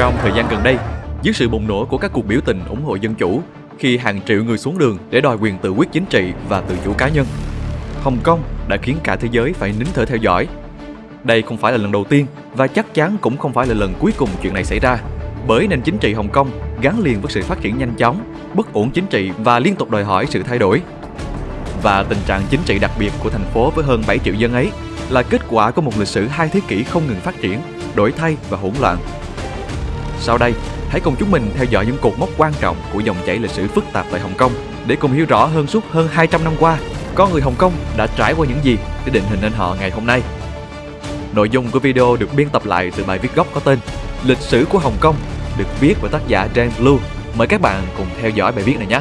Trong thời gian gần đây, dưới sự bùng nổ của các cuộc biểu tình ủng hộ dân chủ, khi hàng triệu người xuống đường để đòi quyền tự quyết chính trị và tự chủ cá nhân, Hồng Kông đã khiến cả thế giới phải nín thở theo dõi. Đây không phải là lần đầu tiên và chắc chắn cũng không phải là lần cuối cùng chuyện này xảy ra, bởi nền chính trị Hồng Kông gắn liền với sự phát triển nhanh chóng, bất ổn chính trị và liên tục đòi hỏi sự thay đổi. Và tình trạng chính trị đặc biệt của thành phố với hơn 7 triệu dân ấy là kết quả của một lịch sử hai thế kỷ không ngừng phát triển, đổi thay và hỗn loạn. Sau đây, hãy cùng chúng mình theo dõi những cột mốc quan trọng của dòng chảy lịch sử phức tạp tại Hồng Kông để cùng hiểu rõ hơn suốt hơn 200 năm qua con người Hồng Kông đã trải qua những gì để định hình nên họ ngày hôm nay. Nội dung của video được biên tập lại từ bài viết gốc có tên Lịch sử của Hồng Kông được viết bởi tác giả James Blue. Mời các bạn cùng theo dõi bài viết này nhé.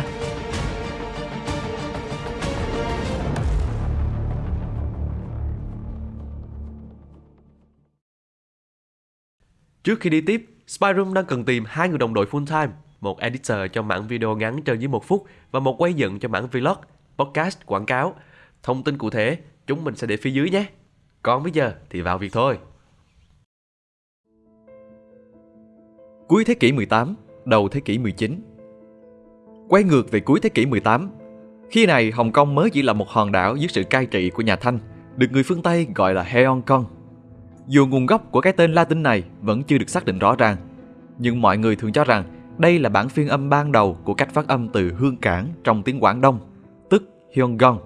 Trước khi đi tiếp, Spyroom đang cần tìm hai người đồng đội full time, một editor cho mảng video ngắn trên dưới một phút và một quay dựng cho mảng vlog, podcast, quảng cáo. Thông tin cụ thể chúng mình sẽ để phía dưới nhé. Còn bây giờ thì vào việc thôi. Cuối thế kỷ 18, đầu thế kỷ 19 Quay ngược về cuối thế kỷ 18, khi này Hồng Kông mới chỉ là một hòn đảo dưới sự cai trị của nhà Thanh, được người phương Tây gọi là Heong Kong. Dù nguồn gốc của cái tên Latin này vẫn chưa được xác định rõ ràng, nhưng mọi người thường cho rằng đây là bản phiên âm ban đầu của cách phát âm từ hương cảng trong tiếng Quảng Đông, tức Hyonggon.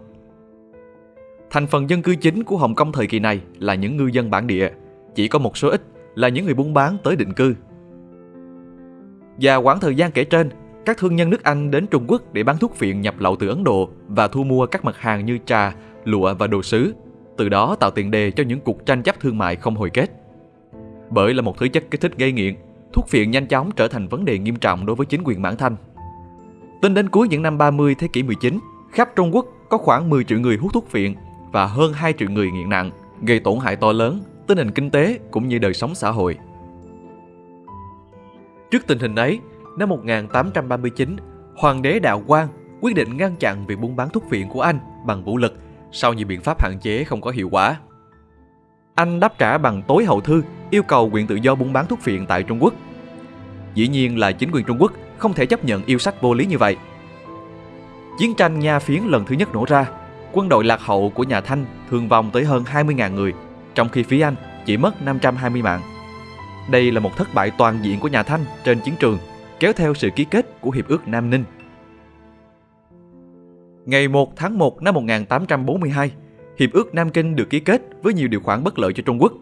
Thành phần dân cư chính của Hồng Kông thời kỳ này là những ngư dân bản địa, chỉ có một số ít là những người buôn bán tới định cư. Và khoảng thời gian kể trên, các thương nhân nước Anh đến Trung Quốc để bán thuốc phiện nhập lậu từ Ấn Độ và thu mua các mặt hàng như trà, lụa và đồ sứ, từ đó tạo tiền đề cho những cuộc tranh chấp thương mại không hồi kết. Bởi là một thứ chất kích thích gây nghiện, thuốc phiện nhanh chóng trở thành vấn đề nghiêm trọng đối với chính quyền Mãn Thanh. Tính đến cuối những năm 30 thế kỷ 19, khắp Trung Quốc có khoảng 10 triệu người hút thuốc phiện và hơn 2 triệu người nghiện nặng, gây tổn hại to lớn tới nền kinh tế cũng như đời sống xã hội. Trước tình hình ấy, năm 1839, Hoàng đế Đạo Quang quyết định ngăn chặn việc buôn bán thuốc phiện của Anh bằng vũ lực sau nhiều biện pháp hạn chế không có hiệu quả. Anh đáp trả bằng tối hậu thư yêu cầu quyền tự do buôn bán thuốc phiện tại Trung Quốc. Dĩ nhiên là chính quyền Trung Quốc không thể chấp nhận yêu sách vô lý như vậy. Chiến tranh Nha Phiến lần thứ nhất nổ ra, quân đội lạc hậu của nhà Thanh thương vong tới hơn 20.000 người, trong khi phía Anh chỉ mất 520 mạng. Đây là một thất bại toàn diện của nhà Thanh trên chiến trường, kéo theo sự ký kết của Hiệp ước Nam Ninh. Ngày 1 tháng 1 năm 1842, Hiệp ước Nam Kinh được ký kết với nhiều điều khoản bất lợi cho Trung Quốc.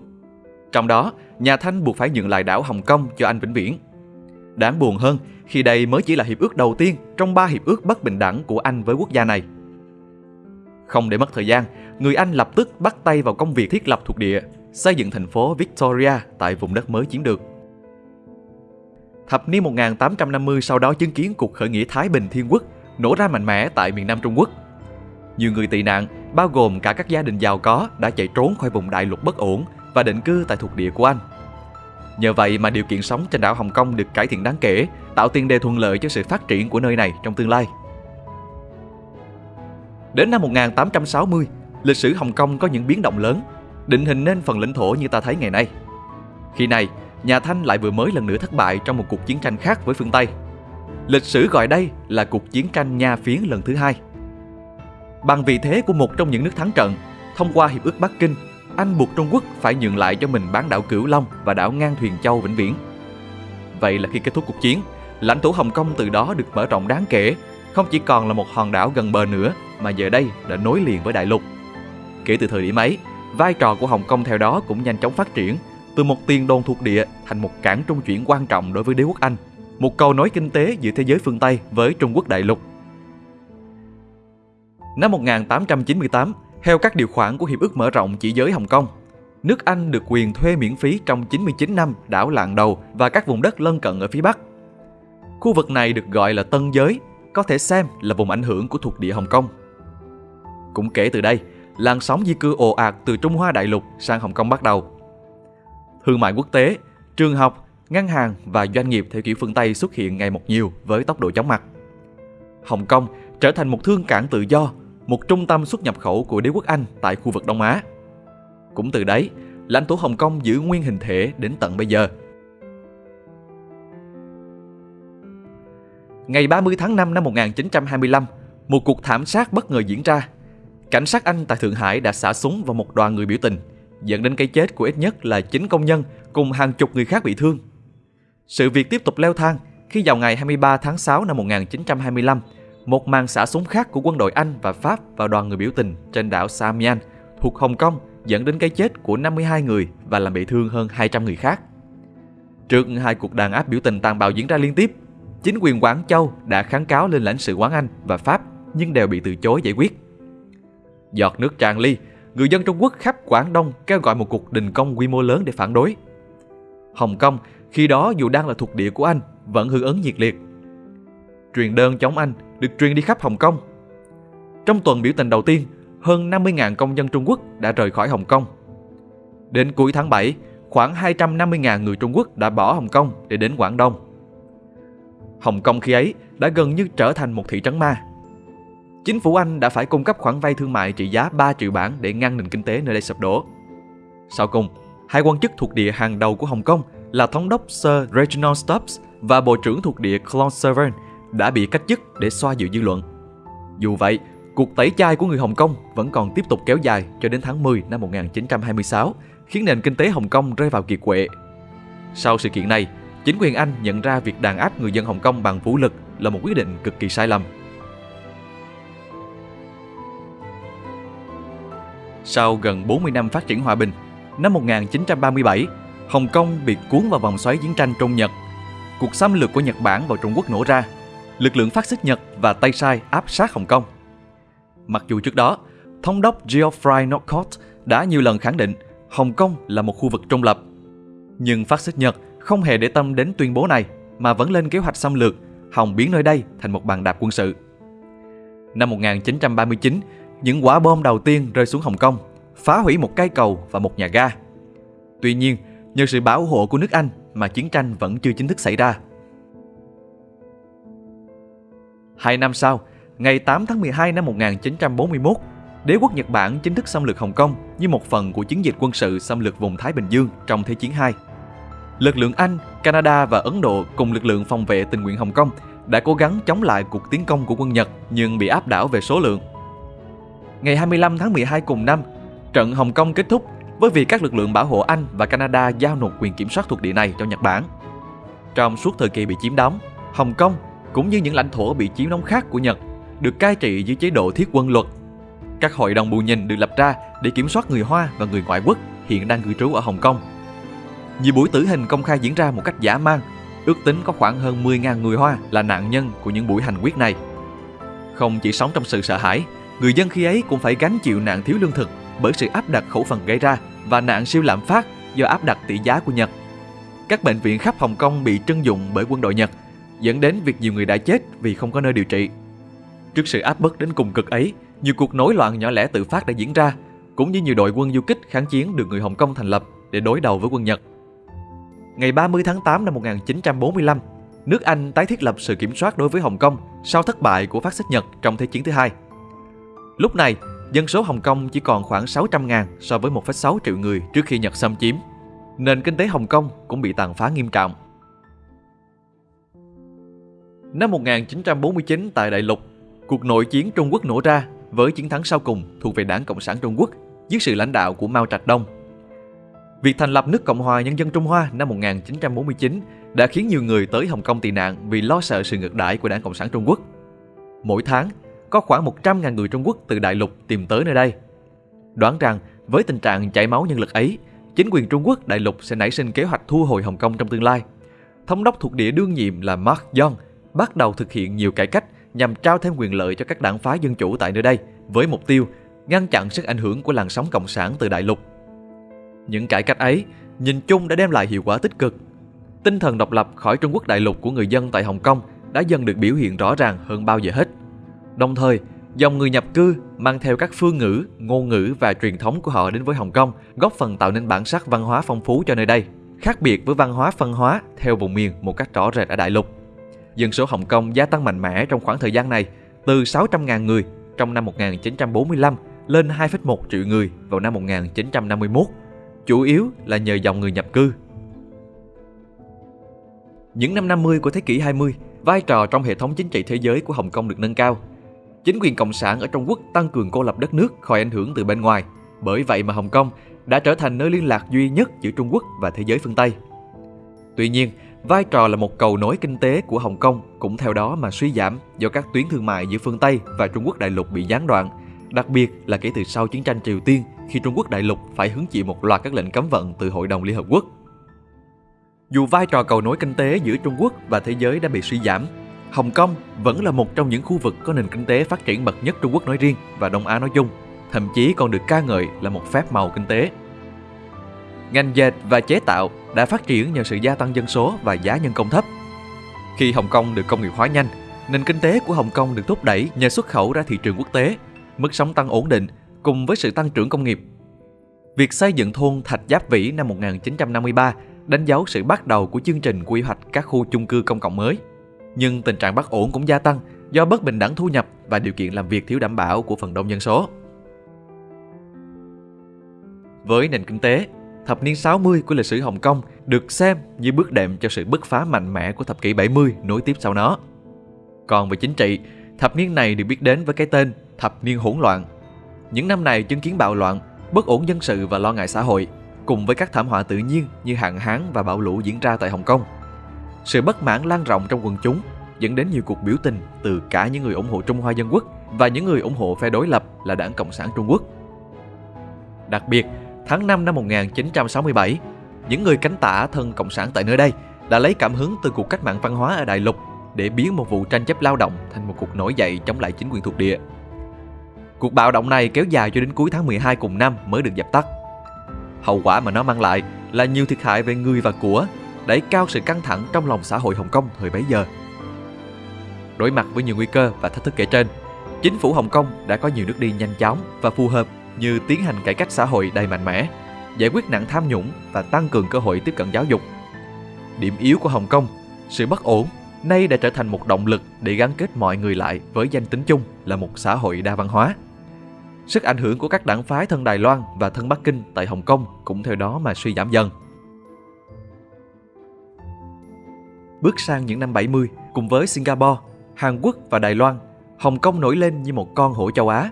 Trong đó, nhà Thanh buộc phải nhượng lại đảo Hồng Kông cho Anh vĩnh viễn. Đáng buồn hơn khi đây mới chỉ là hiệp ước đầu tiên trong ba hiệp ước bất bình đẳng của Anh với quốc gia này. Không để mất thời gian, người Anh lập tức bắt tay vào công việc thiết lập thuộc địa, xây dựng thành phố Victoria tại vùng đất mới chiếm được. Thập niên 1850 sau đó chứng kiến cuộc khởi nghĩa Thái Bình Thiên Quốc nổ ra mạnh mẽ tại miền Nam Trung Quốc. Nhiều người tị nạn, bao gồm cả các gia đình giàu có đã chạy trốn khỏi vùng đại lục bất ổn và định cư tại thuộc địa của Anh. Nhờ vậy mà điều kiện sống trên đảo Hồng Kông được cải thiện đáng kể, tạo tiền đề thuận lợi cho sự phát triển của nơi này trong tương lai. Đến năm 1860, lịch sử Hồng Kông có những biến động lớn, định hình nên phần lãnh thổ như ta thấy ngày nay. Khi này, nhà Thanh lại vừa mới lần nữa thất bại trong một cuộc chiến tranh khác với phương Tây. Lịch sử gọi đây là cuộc chiến tranh Nha Phiến lần thứ hai. Bằng vị thế của một trong những nước thắng trận, thông qua Hiệp ước Bắc Kinh, Anh buộc Trung Quốc phải nhượng lại cho mình bán đảo Cửu Long và đảo Ngang Thuyền Châu vĩnh viễn. Vậy là khi kết thúc cuộc chiến, lãnh thổ Hồng Kông từ đó được mở rộng đáng kể, không chỉ còn là một hòn đảo gần bờ nữa mà giờ đây đã nối liền với đại lục. Kể từ thời điểm ấy, vai trò của Hồng Kông theo đó cũng nhanh chóng phát triển, từ một tiền đồn thuộc địa thành một cảng trung chuyển quan trọng đối với đế quốc Anh, một cầu nối kinh tế giữa thế giới phương Tây với Trung Quốc đại lục. Năm 1898, theo các điều khoản của Hiệp ước mở rộng chỉ giới Hồng Kông, nước Anh được quyền thuê miễn phí trong 99 năm đảo Lạng Đầu và các vùng đất lân cận ở phía Bắc. Khu vực này được gọi là Tân Giới, có thể xem là vùng ảnh hưởng của thuộc địa Hồng Kông. Cũng kể từ đây, làn sóng di cư ồ ạt từ Trung Hoa đại lục sang Hồng Kông bắt đầu. Thương mại quốc tế, trường học, ngân hàng và doanh nghiệp theo kiểu phương Tây xuất hiện ngày một nhiều với tốc độ chóng mặt. Hồng Kông trở thành một thương cảng tự do, một trung tâm xuất nhập khẩu của đế quốc Anh tại khu vực Đông Á. Cũng từ đấy, lãnh thổ Hồng Kông giữ nguyên hình thể đến tận bây giờ. Ngày 30 tháng 5 năm 1925, một cuộc thảm sát bất ngờ diễn ra. Cảnh sát Anh tại Thượng Hải đã xả súng vào một đoàn người biểu tình, dẫn đến cái chết của ít nhất là 9 công nhân cùng hàng chục người khác bị thương. Sự việc tiếp tục leo thang khi vào ngày 23 tháng 6 năm 1925, một màn xả súng khác của quân đội Anh và Pháp vào đoàn người biểu tình trên đảo Samian thuộc Hồng Kông dẫn đến cái chết của 52 người và làm bị thương hơn 200 người khác. Trước hai cuộc đàn áp biểu tình tàn bạo diễn ra liên tiếp, chính quyền Quảng Châu đã kháng cáo lên lãnh sự quán Anh và Pháp nhưng đều bị từ chối giải quyết. Giọt nước tràn ly, người dân Trung Quốc khắp Quảng Đông kêu gọi một cuộc đình công quy mô lớn để phản đối. Hồng Kông khi đó dù đang là thuộc địa của Anh vẫn hưởng ứng nhiệt liệt. Truyền đơn chống Anh được truyền đi khắp Hồng Kông. Trong tuần biểu tình đầu tiên, hơn 50.000 công dân Trung Quốc đã rời khỏi Hồng Kông. Đến cuối tháng 7, khoảng 250.000 người Trung Quốc đã bỏ Hồng Kông để đến Quảng Đông. Hồng Kông khi ấy đã gần như trở thành một thị trấn ma. Chính phủ Anh đã phải cung cấp khoản vay thương mại trị giá 3 triệu bảng để ngăn nền kinh tế nơi đây sụp đổ. Sau cùng, hai quan chức thuộc địa hàng đầu của Hồng Kông là thống đốc Sir Reginald Stubbs và bộ trưởng thuộc địa Claude Severn đã bị cách chức để xoa dịu dư luận. Dù vậy, cuộc tẩy chay của người Hồng Kông vẫn còn tiếp tục kéo dài cho đến tháng 10 năm 1926, khiến nền kinh tế Hồng Kông rơi vào kiệt quệ. Sau sự kiện này, chính quyền Anh nhận ra việc đàn áp người dân Hồng Kông bằng vũ lực là một quyết định cực kỳ sai lầm. Sau gần 40 năm phát triển hòa bình, năm 1937, Hồng Kông bị cuốn vào vòng xoáy chiến tranh Trung Nhật. Cuộc xâm lược của Nhật Bản vào Trung Quốc nổ ra. Lực lượng phát xít Nhật và Tây Sai áp sát Hồng Kông. Mặc dù trước đó, thống đốc Geoffrey Northcott đã nhiều lần khẳng định Hồng Kông là một khu vực trung lập. Nhưng phát xít Nhật không hề để tâm đến tuyên bố này mà vẫn lên kế hoạch xâm lược, hòng biến nơi đây thành một bàn đạp quân sự. Năm 1939, những quả bom đầu tiên rơi xuống Hồng Kông, phá hủy một cây cầu và một nhà ga. Tuy nhiên, nhờ sự bảo hộ của nước Anh mà chiến tranh vẫn chưa chính thức xảy ra. Hai năm sau, ngày 8 tháng 12 năm 1941, đế quốc Nhật Bản chính thức xâm lược Hồng Kông như một phần của chiến dịch quân sự xâm lược vùng Thái Bình Dương trong Thế chiến II. Lực lượng Anh, Canada và Ấn Độ cùng lực lượng phòng vệ tình nguyện Hồng Kông đã cố gắng chống lại cuộc tiến công của quân Nhật nhưng bị áp đảo về số lượng. Ngày 25 tháng 12 cùng năm, trận Hồng Kông kết thúc với việc các lực lượng bảo hộ Anh và Canada giao nộp quyền kiểm soát thuộc địa này cho Nhật Bản. Trong suốt thời kỳ bị chiếm đóng, Hồng Kông cũng như những lãnh thổ bị chiếm đóng khác của Nhật được cai trị dưới chế độ thiết quân luật. Các hội đồng bù nhìn được lập ra để kiểm soát người Hoa và người ngoại quốc hiện đang cư trú ở Hồng Kông. Nhiều buổi tử hình công khai diễn ra một cách giả mang, ước tính có khoảng hơn 10.000 người Hoa là nạn nhân của những buổi hành quyết này. Không chỉ sống trong sự sợ hãi, người dân khi ấy cũng phải gánh chịu nạn thiếu lương thực bởi sự áp đặt khẩu phần gây ra và nạn siêu lạm phát do áp đặt tỷ giá của Nhật. Các bệnh viện khắp Hồng Kông bị trưng dụng bởi quân đội Nhật, dẫn đến việc nhiều người đã chết vì không có nơi điều trị. Trước sự áp bức đến cùng cực ấy, nhiều cuộc nổi loạn nhỏ lẻ tự phát đã diễn ra, cũng như nhiều đội quân du kích kháng chiến được người Hồng Kông thành lập để đối đầu với quân Nhật. Ngày 30 tháng 8 năm 1945, nước Anh tái thiết lập sự kiểm soát đối với Hồng Kông sau thất bại của phát xít Nhật trong Thế chiến thứ hai. Lúc này, dân số Hồng Kông chỉ còn khoảng 600.000 so với 1,6 triệu người trước khi Nhật xâm chiếm. Nền kinh tế Hồng Kông cũng bị tàn phá nghiêm trọng. Năm 1949 tại Đại Lục, cuộc nội chiến Trung Quốc nổ ra với chiến thắng sau cùng thuộc về Đảng Cộng sản Trung Quốc dưới sự lãnh đạo của Mao Trạch Đông. Việc thành lập nước Cộng hòa Nhân dân Trung Hoa năm 1949 đã khiến nhiều người tới Hồng Kông tị nạn vì lo sợ sự ngược đãi của Đảng Cộng sản Trung Quốc. Mỗi tháng, có khoảng 100.000 người Trung Quốc từ đại lục tìm tới nơi đây. Đoán rằng với tình trạng chảy máu nhân lực ấy, chính quyền Trung Quốc đại lục sẽ nảy sinh kế hoạch thu hồi Hồng Kông trong tương lai. Thống đốc thuộc địa đương nhiệm là Mark Young bắt đầu thực hiện nhiều cải cách nhằm trao thêm quyền lợi cho các đảng phái dân chủ tại nơi đây với mục tiêu ngăn chặn sức ảnh hưởng của làn sóng cộng sản từ đại lục. Những cải cách ấy nhìn chung đã đem lại hiệu quả tích cực. Tinh thần độc lập khỏi Trung Quốc đại lục của người dân tại Hồng Kông đã dần được biểu hiện rõ ràng hơn bao giờ hết. Đồng thời, dòng người nhập cư mang theo các phương ngữ, ngôn ngữ và truyền thống của họ đến với Hồng Kông, góp phần tạo nên bản sắc văn hóa phong phú cho nơi đây, khác biệt với văn hóa phân hóa theo vùng miền một cách rõ rệt ở đại lục. Dân số Hồng Kông gia tăng mạnh mẽ trong khoảng thời gian này, từ 600.000 người trong năm 1945 lên 2,1 triệu người vào năm 1951, chủ yếu là nhờ dòng người nhập cư. Những năm 50 của thế kỷ 20, vai trò trong hệ thống chính trị thế giới của Hồng Kông được nâng cao. Chính quyền cộng sản ở Trung Quốc tăng cường cô lập đất nước khỏi ảnh hưởng từ bên ngoài. Bởi vậy mà Hồng Kông đã trở thành nơi liên lạc duy nhất giữa Trung Quốc và thế giới phương Tây. Tuy nhiên, vai trò là một cầu nối kinh tế của Hồng Kông cũng theo đó mà suy giảm do các tuyến thương mại giữa phương Tây và Trung Quốc đại lục bị gián đoạn, đặc biệt là kể từ sau chiến tranh Triều Tiên khi Trung Quốc đại lục phải hứng chịu một loạt các lệnh cấm vận từ Hội đồng Liên Hợp Quốc. Dù vai trò cầu nối kinh tế giữa Trung Quốc và thế giới đã bị suy giảm, Hồng Kông vẫn là một trong những khu vực có nền kinh tế phát triển bậc nhất Trung Quốc nói riêng và Đông Á nói chung, thậm chí còn được ca ngợi là một phép màu kinh tế. Ngành dệt và chế tạo đã phát triển nhờ sự gia tăng dân số và giá nhân công thấp. Khi Hồng Kông được công nghiệp hóa nhanh, nền kinh tế của Hồng Kông được thúc đẩy nhờ xuất khẩu ra thị trường quốc tế, mức sống tăng ổn định cùng với sự tăng trưởng công nghiệp. Việc xây dựng thôn Thạch Giáp Vĩ năm 1953 đánh dấu sự bắt đầu của chương trình quy hoạch các khu chung cư công cộng mới. Nhưng tình trạng bất ổn cũng gia tăng do bất bình đẳng thu nhập và điều kiện làm việc thiếu đảm bảo của phần đông dân số. Với nền kinh tế, thập niên 60 của lịch sử Hồng Kông được xem như bước đệm cho sự bứt phá mạnh mẽ của thập kỷ 70 nối tiếp sau nó. Còn về chính trị, thập niên này được biết đến với cái tên thập niên hỗn loạn. Những năm này chứng kiến bạo loạn, bất ổn dân sự và lo ngại xã hội, cùng với các thảm họa tự nhiên như hạn hán và bão lũ diễn ra tại Hồng Kông. Sự bất mãn lan rộng trong quần chúng dẫn đến nhiều cuộc biểu tình từ cả những người ủng hộ Trung Hoa Dân Quốc và những người ủng hộ phe đối lập là Đảng Cộng sản Trung Quốc. Đặc biệt, tháng 5 năm 1967, những người cánh tả thân Cộng sản tại nơi đây đã lấy cảm hứng từ cuộc cách mạng văn hóa ở Đại Lục để biến một vụ tranh chấp lao động thành một cuộc nổi dậy chống lại chính quyền thuộc địa. Cuộc bạo động này kéo dài cho đến cuối tháng 12 cùng năm mới được dập tắt. Hậu quả mà nó mang lại là nhiều thiệt hại về người và của, đẩy cao sự căng thẳng trong lòng xã hội Hồng Kông thời bấy giờ. Đối mặt với nhiều nguy cơ và thách thức kể trên, chính phủ Hồng Kông đã có nhiều nước đi nhanh chóng và phù hợp như tiến hành cải cách xã hội đầy mạnh mẽ, giải quyết nạn tham nhũng và tăng cường cơ hội tiếp cận giáo dục. Điểm yếu của Hồng Kông, sự bất ổn, nay đã trở thành một động lực để gắn kết mọi người lại với danh tính chung là một xã hội đa văn hóa. Sức ảnh hưởng của các đảng phái thân Đài Loan và thân Bắc Kinh tại Hồng Kông cũng theo đó mà suy giảm dần. Bước sang những năm 70, cùng với Singapore, Hàn Quốc và Đài Loan, Hồng Kông nổi lên như một con hổ châu Á.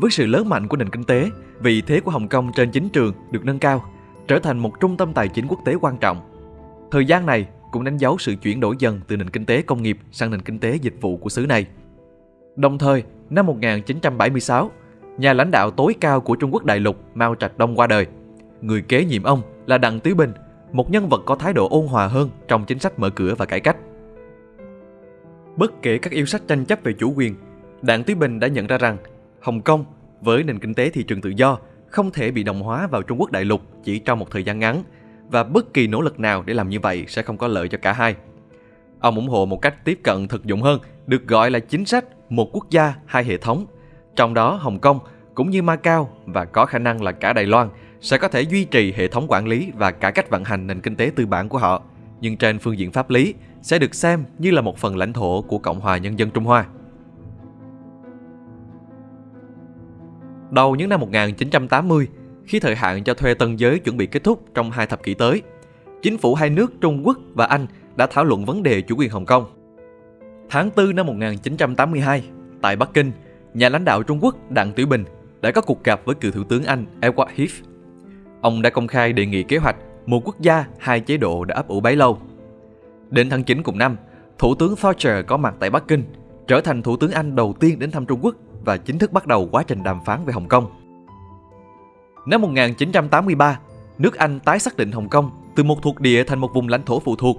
Với sự lớn mạnh của nền kinh tế, vị thế của Hồng Kông trên chính trường được nâng cao, trở thành một trung tâm tài chính quốc tế quan trọng. Thời gian này cũng đánh dấu sự chuyển đổi dần từ nền kinh tế công nghiệp sang nền kinh tế dịch vụ của xứ này. Đồng thời, năm 1976, nhà lãnh đạo tối cao của Trung Quốc đại lục Mao Trạch Đông qua đời. Người kế nhiệm ông là Đặng Tứ Bình, một nhân vật có thái độ ôn hòa hơn trong chính sách mở cửa và cải cách. Bất kể các yêu sách tranh chấp về chủ quyền, Đảng Tứ Bình đã nhận ra rằng Hồng Kông với nền kinh tế thị trường tự do không thể bị đồng hóa vào Trung Quốc đại lục chỉ trong một thời gian ngắn và bất kỳ nỗ lực nào để làm như vậy sẽ không có lợi cho cả hai. Ông ủng hộ một cách tiếp cận thực dụng hơn, được gọi là chính sách một quốc gia hai hệ thống. Trong đó Hồng Kông cũng như Macau và có khả năng là cả Đài Loan sẽ có thể duy trì hệ thống quản lý và cả cách vận hành nền kinh tế tư bản của họ, nhưng trên phương diện pháp lý sẽ được xem như là một phần lãnh thổ của Cộng hòa Nhân dân Trung Hoa. Đầu những năm 1980, khi thời hạn cho thuê tân giới chuẩn bị kết thúc trong hai thập kỷ tới, chính phủ hai nước Trung Quốc và Anh đã thảo luận vấn đề chủ quyền Hồng Kông. Tháng 4 năm 1982, tại Bắc Kinh, nhà lãnh đạo Trung Quốc Đặng Tiểu Bình đã có cuộc gặp với cựu thủ tướng Anh Edward Heath. Ông đã công khai đề nghị kế hoạch một quốc gia, hai chế độ đã ấp ủ bấy lâu. Đến tháng 9 cùng năm, Thủ tướng Thatcher có mặt tại Bắc Kinh, trở thành Thủ tướng Anh đầu tiên đến thăm Trung Quốc và chính thức bắt đầu quá trình đàm phán về Hồng Kông. Năm 1983, nước Anh tái xác định Hồng Kông từ một thuộc địa thành một vùng lãnh thổ phụ thuộc.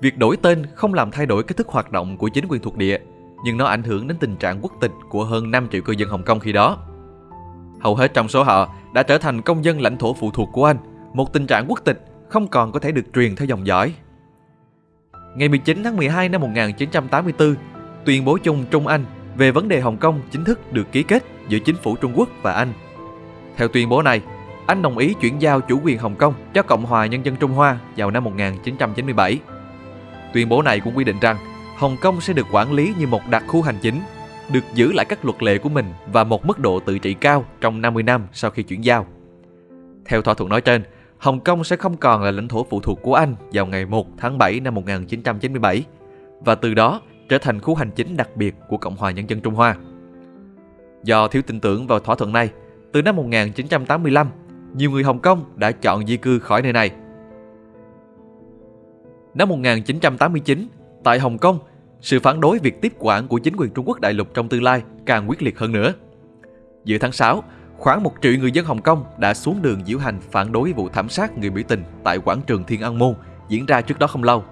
Việc đổi tên không làm thay đổi cách thức hoạt động của chính quyền thuộc địa, nhưng nó ảnh hưởng đến tình trạng quốc tịch của hơn 5 triệu cư dân Hồng Kông khi đó. Hầu hết trong số họ đã trở thành công dân lãnh thổ phụ thuộc của Anh, một tình trạng quốc tịch không còn có thể được truyền theo dòng dõi. Ngày 19 tháng 12 năm 1984, tuyên bố chung Trung Anh về vấn đề Hồng Kông chính thức được ký kết giữa chính phủ Trung Quốc và Anh. Theo tuyên bố này, Anh đồng ý chuyển giao chủ quyền Hồng Kông cho Cộng hòa Nhân dân Trung Hoa vào năm 1997. Tuyên bố này cũng quy định rằng Hồng Kông sẽ được quản lý như một đặc khu hành chính, được giữ lại các luật lệ của mình và một mức độ tự trị cao trong 50 năm sau khi chuyển giao. Theo thỏa thuận nói trên, Hồng Kông sẽ không còn là lãnh thổ phụ thuộc của Anh vào ngày 1 tháng 7 năm 1997, và từ đó trở thành khu hành chính đặc biệt của Cộng hòa Nhân dân Trung Hoa. Do thiếu tin tưởng vào thỏa thuận này, từ năm 1985, nhiều người Hồng Kông đã chọn di cư khỏi nơi này. Năm 1989, tại Hồng Kông, sự phản đối việc tiếp quản của chính quyền Trung Quốc đại lục trong tương lai càng quyết liệt hơn nữa. Giữa tháng 6, khoảng một triệu người dân Hồng Kông đã xuống đường diễu hành phản đối vụ thảm sát người biểu tình tại quảng trường Thiên An Môn diễn ra trước đó không lâu.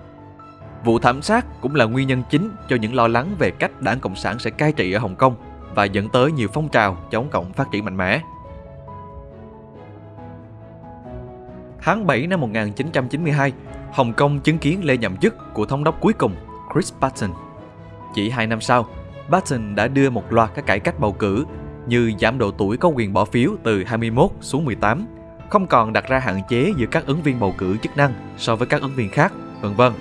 Vụ thảm sát cũng là nguyên nhân chính cho những lo lắng về cách đảng Cộng sản sẽ cai trị ở Hồng Kông và dẫn tới nhiều phong trào chống cộng phát triển mạnh mẽ. Tháng 7 năm 1992, Hồng Kông chứng kiến lễ nhậm chức của thống đốc cuối cùng Chris Patten. Chỉ hai năm sau, Patten đã đưa một loạt các cải cách bầu cử như giảm độ tuổi có quyền bỏ phiếu từ 21 xuống 18, không còn đặt ra hạn chế giữa các ứng viên bầu cử chức năng so với các ứng viên khác, vân vân.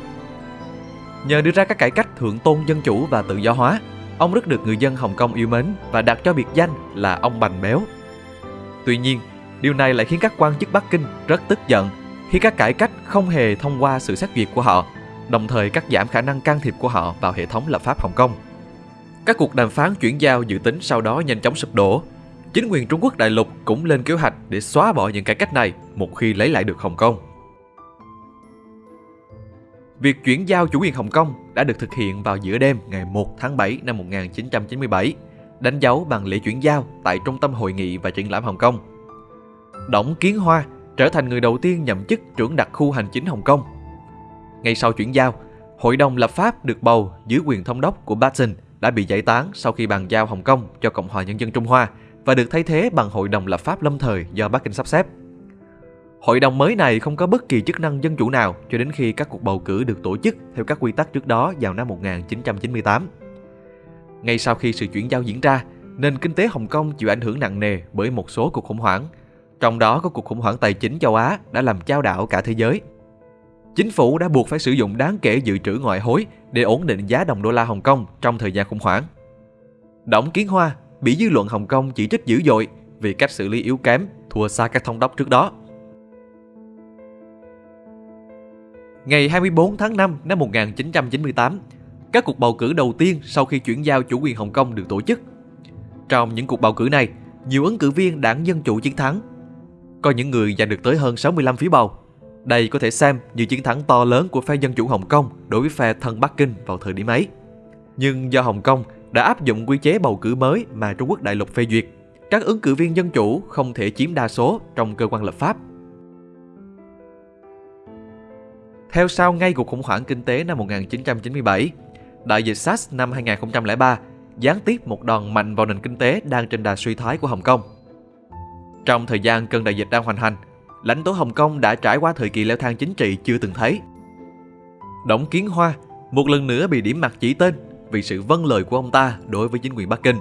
Nhờ đưa ra các cải cách thượng tôn dân chủ và tự do hóa, ông rất được người dân Hồng Kông yêu mến và đặt cho biệt danh là ông Bành Béo. Tuy nhiên, điều này lại khiến các quan chức Bắc Kinh rất tức giận khi các cải cách không hề thông qua sự xét duyệt của họ, đồng thời cắt giảm khả năng can thiệp của họ vào hệ thống lập pháp Hồng Kông. Các cuộc đàm phán chuyển giao dự tính sau đó nhanh chóng sụp đổ. Chính quyền Trung Quốc đại lục cũng lên kế hoạch để xóa bỏ những cải cách này một khi lấy lại được Hồng Kông. Việc chuyển giao chủ quyền Hồng Kông đã được thực hiện vào giữa đêm ngày 1 tháng 7 năm 1997, đánh dấu bằng lễ chuyển giao tại Trung tâm Hội nghị và Triển lãm Hồng Kông. Đổng Kiến Hoa trở thành người đầu tiên nhậm chức trưởng đặc khu hành chính Hồng Kông. Ngay sau chuyển giao, Hội đồng lập pháp được bầu dưới quyền thống đốc của Barton đã bị giải tán sau khi bàn giao Hồng Kông cho Cộng hòa Nhân dân Trung Hoa và được thay thế bằng Hội đồng lập pháp lâm thời do Bắc Kinh sắp xếp. Hội đồng mới này không có bất kỳ chức năng dân chủ nào cho đến khi các cuộc bầu cử được tổ chức theo các quy tắc trước đó vào năm 1998. Ngay sau khi sự chuyển giao diễn ra, nền kinh tế Hồng Kông chịu ảnh hưởng nặng nề bởi một số cuộc khủng hoảng, trong đó có cuộc khủng hoảng tài chính châu Á đã làm chao đảo cả thế giới. Chính phủ đã buộc phải sử dụng đáng kể dự trữ ngoại hối để ổn định giá đồng đô la Hồng Kông trong thời gian khủng hoảng. Đổng Kiến Hoa bị dư luận Hồng Kông chỉ trích dữ dội vì cách xử lý yếu kém, thua xa các thông đốc trước đó. Ngày 24 tháng 5 năm 1998, các cuộc bầu cử đầu tiên sau khi chuyển giao chủ quyền Hồng Kông được tổ chức. Trong những cuộc bầu cử này, nhiều ứng cử viên đảng Dân Chủ chiến thắng. Có những người giành được tới hơn 65 phiếu bầu. Đây có thể xem như chiến thắng to lớn của phe Dân Chủ Hồng Kông đối với phe thân Bắc Kinh vào thời điểm ấy. Nhưng do Hồng Kông đã áp dụng quy chế bầu cử mới mà Trung Quốc đại lục phê duyệt, các ứng cử viên Dân Chủ không thể chiếm đa số trong cơ quan lập pháp Theo sau ngay cuộc khủng hoảng kinh tế năm 1997, đại dịch SARS năm 2003 gián tiếp một đòn mạnh vào nền kinh tế đang trên đà suy thoái của Hồng Kông. Trong thời gian cơn đại dịch đang hoành hành, lãnh tố Hồng Kông đã trải qua thời kỳ leo thang chính trị chưa từng thấy. Đổng Kiến Hoa một lần nữa bị điểm mặt chỉ tên vì sự vâng lời của ông ta đối với chính quyền Bắc Kinh.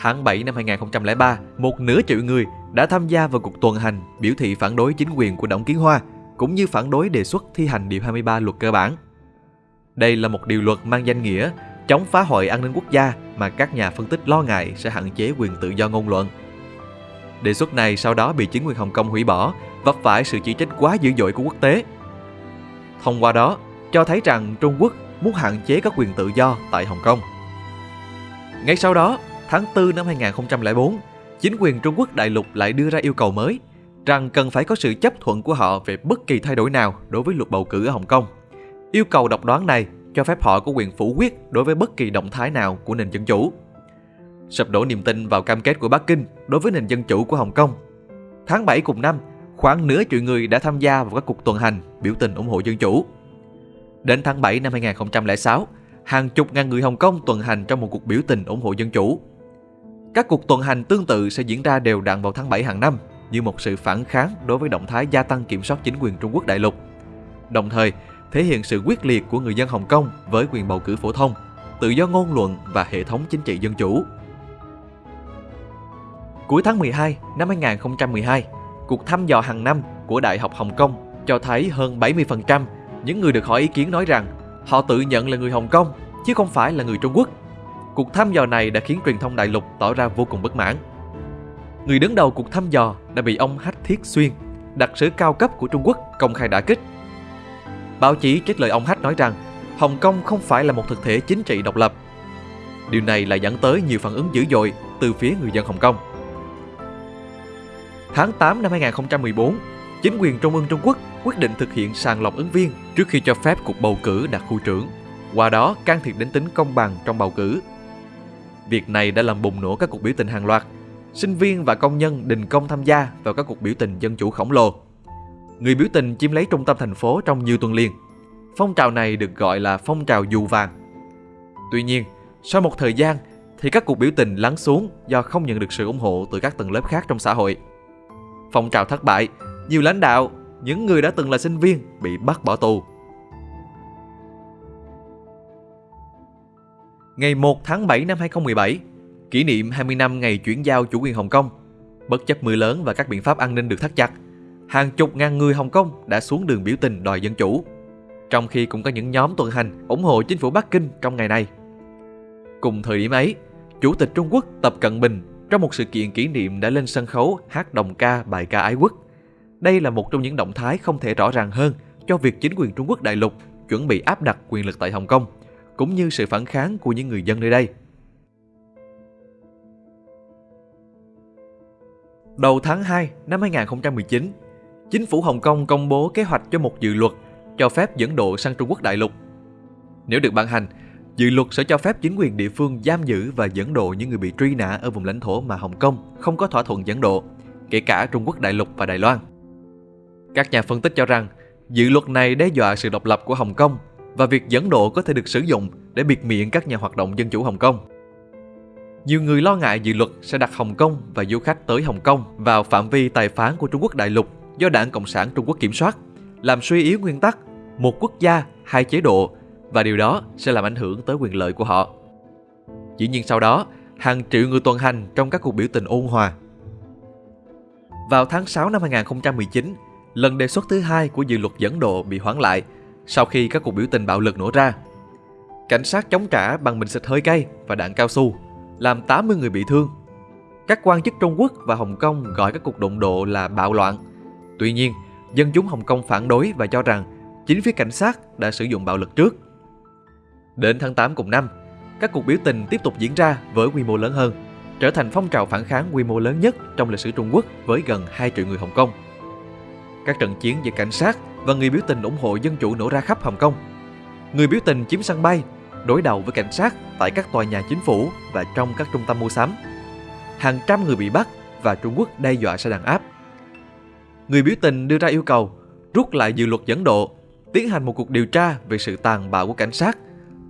Tháng 7 năm 2003, một nửa triệu người đã tham gia vào cuộc tuần hành biểu thị phản đối chính quyền của Đổng Kiến Hoa cũng như phản đối đề xuất thi hành Điều 23 luật cơ bản. Đây là một điều luật mang danh nghĩa chống phá hoại an ninh quốc gia mà các nhà phân tích lo ngại sẽ hạn chế quyền tự do ngôn luận. Đề xuất này sau đó bị chính quyền Hồng Kông hủy bỏ, vấp phải sự chỉ trích quá dữ dội của quốc tế. Thông qua đó, cho thấy rằng Trung Quốc muốn hạn chế các quyền tự do tại Hồng Kông. Ngay sau đó, tháng 4 năm 2004, chính quyền Trung Quốc đại lục lại đưa ra yêu cầu mới – rằng cần phải có sự chấp thuận của họ về bất kỳ thay đổi nào đối với luật bầu cử ở Hồng Kông. Yêu cầu độc đoán này cho phép họ có quyền phủ quyết đối với bất kỳ động thái nào của nền dân chủ. Sập đổ niềm tin vào cam kết của Bắc Kinh đối với nền dân chủ của Hồng Kông. Tháng 7 cùng năm, khoảng nửa triệu người đã tham gia vào các cuộc tuần hành biểu tình ủng hộ dân chủ. Đến tháng 7 năm 2006, hàng chục ngàn người Hồng Kông tuần hành trong một cuộc biểu tình ủng hộ dân chủ. Các cuộc tuần hành tương tự sẽ diễn ra đều đặn vào tháng 7 hàng năm như một sự phản kháng đối với động thái gia tăng kiểm soát chính quyền Trung Quốc đại lục. Đồng thời, thể hiện sự quyết liệt của người dân Hồng Kông với quyền bầu cử phổ thông, tự do ngôn luận và hệ thống chính trị dân chủ. Cuối tháng 12 năm 2012, cuộc thăm dò hàng năm của Đại học Hồng Kông cho thấy hơn 70% những người được hỏi ý kiến nói rằng họ tự nhận là người Hồng Kông chứ không phải là người Trung Quốc. Cuộc thăm dò này đã khiến truyền thông đại lục tỏ ra vô cùng bất mãn người đứng đầu cuộc thăm dò đã bị ông Hách Thiết Xuyên, đặc sứ cao cấp của Trung Quốc công khai đả kích. Báo chí trích lời ông Hách nói rằng Hồng Kông không phải là một thực thể chính trị độc lập. Điều này lại dẫn tới nhiều phản ứng dữ dội từ phía người dân Hồng Kông. Tháng 8 năm 2014, chính quyền Trung ương Trung Quốc quyết định thực hiện sàng lọc ứng viên trước khi cho phép cuộc bầu cử đặt khu trưởng, qua đó can thiệp đến tính công bằng trong bầu cử. Việc này đã làm bùng nổ các cuộc biểu tình hàng loạt. Sinh viên và công nhân đình công tham gia vào các cuộc biểu tình dân chủ khổng lồ. Người biểu tình chiếm lấy trung tâm thành phố trong nhiều tuần liền. Phong trào này được gọi là phong trào dù vàng. Tuy nhiên, sau một thời gian thì các cuộc biểu tình lắng xuống do không nhận được sự ủng hộ từ các tầng lớp khác trong xã hội. Phong trào thất bại, nhiều lãnh đạo, những người đã từng là sinh viên bị bắt bỏ tù. Ngày 1 tháng 7 năm 2017, kỷ niệm 20 năm ngày chuyển giao chủ quyền Hồng Kông. Bất chấp mưa lớn và các biện pháp an ninh được thắt chặt, hàng chục ngàn người Hồng Kông đã xuống đường biểu tình đòi dân chủ. Trong khi cũng có những nhóm tuần hành ủng hộ chính phủ Bắc Kinh trong ngày này. Cùng thời điểm ấy, Chủ tịch Trung Quốc Tập Cận Bình trong một sự kiện kỷ niệm đã lên sân khấu hát đồng ca bài ca ái quốc. Đây là một trong những động thái không thể rõ ràng hơn cho việc chính quyền Trung Quốc đại lục chuẩn bị áp đặt quyền lực tại Hồng Kông, cũng như sự phản kháng của những người dân nơi đây. Đầu tháng 2 năm 2019, chính phủ Hồng Kông công bố kế hoạch cho một dự luật cho phép dẫn độ sang Trung Quốc đại lục. Nếu được ban hành, Dự luật sẽ cho phép chính quyền địa phương giam giữ và dẫn độ những người bị truy nã ở vùng lãnh thổ mà Hồng Kông không có thỏa thuận dẫn độ, kể cả Trung Quốc đại lục và Đài Loan. Các nhà phân tích cho rằng, dự luật này đe dọa sự độc lập của Hồng Kông và việc dẫn độ có thể được sử dụng để biệt miệng các nhà hoạt động dân chủ Hồng Kông. Nhiều người lo ngại dự luật sẽ đặt Hồng Kông và du khách tới Hồng Kông vào phạm vi tài phán của Trung Quốc đại lục do Đảng Cộng sản Trung Quốc kiểm soát, làm suy yếu nguyên tắc một quốc gia, hai chế độ và điều đó sẽ làm ảnh hưởng tới quyền lợi của họ. Dĩ nhiên sau đó, hàng triệu người tuần hành trong các cuộc biểu tình ôn hòa. Vào tháng 6 năm 2019, lần đề xuất thứ hai của dự luật dẫn độ bị hoãn lại sau khi các cuộc biểu tình bạo lực nổ ra. Cảnh sát chống trả bằng bình xịt hơi cay và đạn cao su, làm 80 người bị thương. Các quan chức Trung Quốc và Hồng Kông gọi các cuộc đụng độ là bạo loạn. Tuy nhiên, dân chúng Hồng Kông phản đối và cho rằng chính phía cảnh sát đã sử dụng bạo lực trước. Đến tháng 8 cùng năm, các cuộc biểu tình tiếp tục diễn ra với quy mô lớn hơn, trở thành phong trào phản kháng quy mô lớn nhất trong lịch sử Trung Quốc với gần 2 triệu người Hồng Kông. Các trận chiến giữa cảnh sát và người biểu tình ủng hộ dân chủ nổ ra khắp Hồng Kông. Người biểu tình chiếm sân bay, đối đầu với cảnh sát tại các tòa nhà chính phủ và trong các trung tâm mua sắm. Hàng trăm người bị bắt và Trung Quốc đe dọa sẽ đàn áp. Người biểu tình đưa ra yêu cầu rút lại dự luật dẫn độ, tiến hành một cuộc điều tra về sự tàn bạo của cảnh sát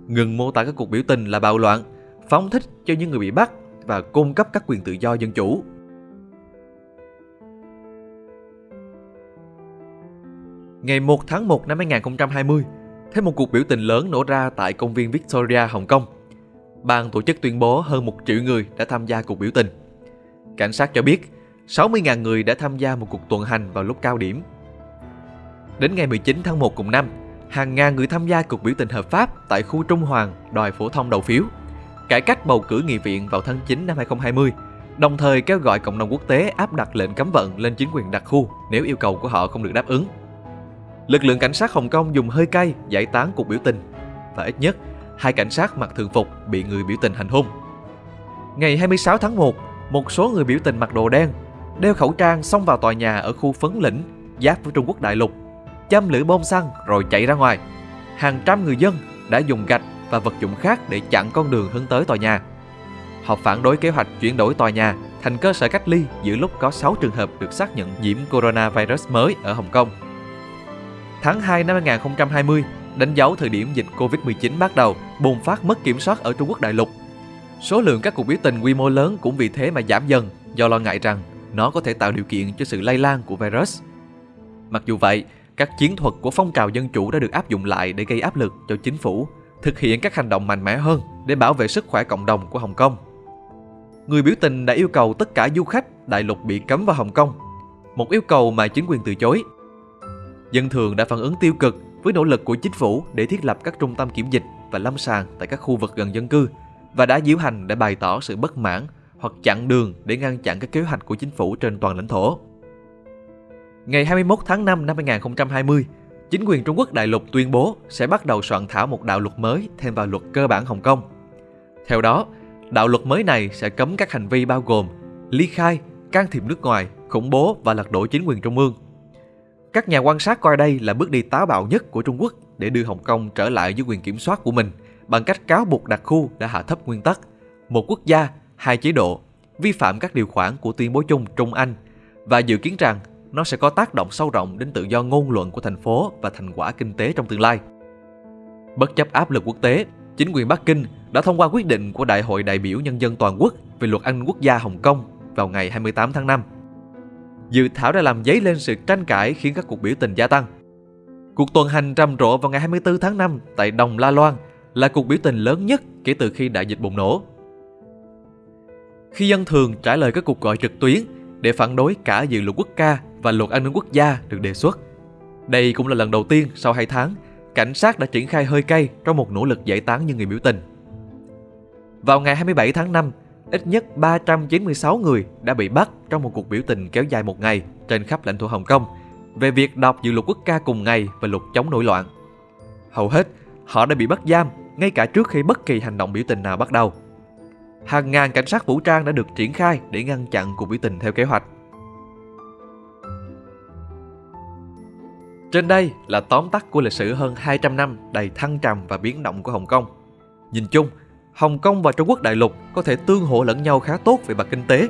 ngừng mô tả các cuộc biểu tình là bạo loạn, phóng thích cho những người bị bắt và cung cấp các quyền tự do dân chủ. Ngày 1 tháng 1 năm 2020, thêm một cuộc biểu tình lớn nổ ra tại công viên Victoria, Hồng Kông. Ban tổ chức tuyên bố hơn một triệu người đã tham gia cuộc biểu tình. Cảnh sát cho biết 60.000 người đã tham gia một cuộc tuần hành vào lúc cao điểm. Đến ngày 19 tháng 1 cùng năm, hàng ngàn người tham gia cuộc biểu tình hợp pháp tại khu Trung Hoàng đòi phổ thông đầu phiếu, cải cách bầu cử nghị viện vào tháng 9 năm 2020, đồng thời kêu gọi cộng đồng quốc tế áp đặt lệnh cấm vận lên chính quyền đặc khu nếu yêu cầu của họ không được đáp ứng. Lực lượng cảnh sát Hồng Kông dùng hơi cay giải tán cuộc biểu tình và ít nhất hai cảnh sát mặc thường phục bị người biểu tình hành hung. Ngày 26 tháng 1, một số người biểu tình mặc đồ đen, đeo khẩu trang xông vào tòa nhà ở khu Phấn Lĩnh, giáp với Trung Quốc đại lục châm lửa bom xăng rồi chạy ra ngoài. Hàng trăm người dân đã dùng gạch và vật dụng khác để chặn con đường hướng tới tòa nhà. Họ phản đối kế hoạch chuyển đổi tòa nhà thành cơ sở cách ly giữa lúc có 6 trường hợp được xác nhận nhiễm coronavirus mới ở Hồng Kông. Tháng 2 năm 2020, đánh dấu thời điểm dịch Covid-19 bắt đầu bùng phát mất kiểm soát ở Trung Quốc đại lục. Số lượng các cuộc biểu tình quy mô lớn cũng vì thế mà giảm dần do lo ngại rằng nó có thể tạo điều kiện cho sự lây lan của virus. Mặc dù vậy, các chiến thuật của phong trào dân chủ đã được áp dụng lại để gây áp lực cho chính phủ thực hiện các hành động mạnh mẽ hơn để bảo vệ sức khỏe cộng đồng của Hồng Kông. Người biểu tình đã yêu cầu tất cả du khách đại lục bị cấm vào Hồng Kông, một yêu cầu mà chính quyền từ chối. Dân thường đã phản ứng tiêu cực với nỗ lực của chính phủ để thiết lập các trung tâm kiểm dịch và lâm sàng tại các khu vực gần dân cư và đã diễu hành để bày tỏ sự bất mãn hoặc chặn đường để ngăn chặn các kế hoạch của chính phủ trên toàn lãnh thổ. Ngày 21 tháng 5 năm 2020, chính quyền Trung Quốc đại lục tuyên bố sẽ bắt đầu soạn thảo một đạo luật mới thêm vào luật cơ bản Hồng Kông. Theo đó, đạo luật mới này sẽ cấm các hành vi bao gồm ly khai, can thiệp nước ngoài, khủng bố và lật đổ chính quyền trung ương. Các nhà quan sát coi đây là bước đi táo bạo nhất của Trung Quốc để đưa Hồng Kông trở lại dưới quyền kiểm soát của mình bằng cách cáo buộc đặc khu đã hạ thấp nguyên tắc một quốc gia, hai chế độ, vi phạm các điều khoản của tuyên bố chung Trung Anh và dự kiến rằng nó sẽ có tác động sâu rộng đến tự do ngôn luận của thành phố và thành quả kinh tế trong tương lai. Bất chấp áp lực quốc tế, chính quyền Bắc Kinh đã thông qua quyết định của Đại hội đại biểu nhân dân toàn quốc về luật an ninh quốc gia Hồng Kông vào ngày 28 tháng 5. Dự thảo đã làm dấy lên sự tranh cãi khiến các cuộc biểu tình gia tăng. Cuộc tuần hành rầm rộ vào ngày 24 tháng 5 tại Đồng La Loan là cuộc biểu tình lớn nhất kể từ khi đại dịch bùng nổ. Khi dân thường trả lời các cuộc gọi trực tuyến để phản đối cả dự luật quốc ca và luật an ninh quốc gia được đề xuất. Đây cũng là lần đầu tiên sau 2 tháng, cảnh sát đã triển khai hơi cay trong một nỗ lực giải tán những người biểu tình. Vào ngày 27 tháng 5, ít nhất 396 người đã bị bắt trong một cuộc biểu tình kéo dài một ngày trên khắp lãnh thổ Hồng Kông về việc đọc dự luật quốc ca cùng ngày và luật chống nổi loạn. Hầu hết, họ đã bị bắt giam ngay cả trước khi bất kỳ hành động biểu tình nào bắt đầu. Hàng ngàn cảnh sát vũ trang đã được triển khai để ngăn chặn cuộc biểu tình theo kế hoạch. Trên đây là tóm tắt của lịch sử hơn 200 năm đầy thăng trầm và biến động của Hồng Kông. Nhìn chung, Hồng Kông và Trung Quốc đại lục có thể tương hỗ lẫn nhau khá tốt về mặt kinh tế.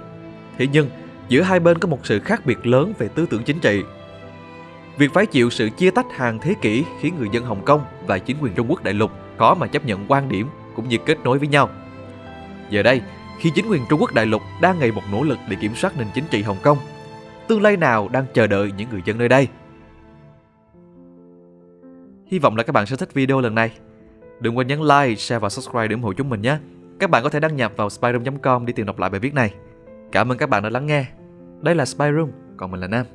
Thế nhưng, giữa hai bên có một sự khác biệt lớn về tư tưởng chính trị. Việc phải chịu sự chia tách hàng thế kỷ khiến người dân Hồng Kông và chính quyền Trung Quốc đại lục khó mà chấp nhận quan điểm cũng như kết nối với nhau. Giờ đây, khi chính quyền Trung Quốc đại lục đang ngày một nỗ lực để kiểm soát nền chính trị Hồng Kông, tương lai nào đang chờ đợi những người dân nơi đây? Hy vọng là các bạn sẽ thích video lần này. Đừng quên nhấn like, share và subscribe để ủng hộ chúng mình nhé. Các bạn có thể đăng nhập vào spyroom.com để tìm đọc lại bài viết này. Cảm ơn các bạn đã lắng nghe. Đây là Spyroom, còn mình là Nam.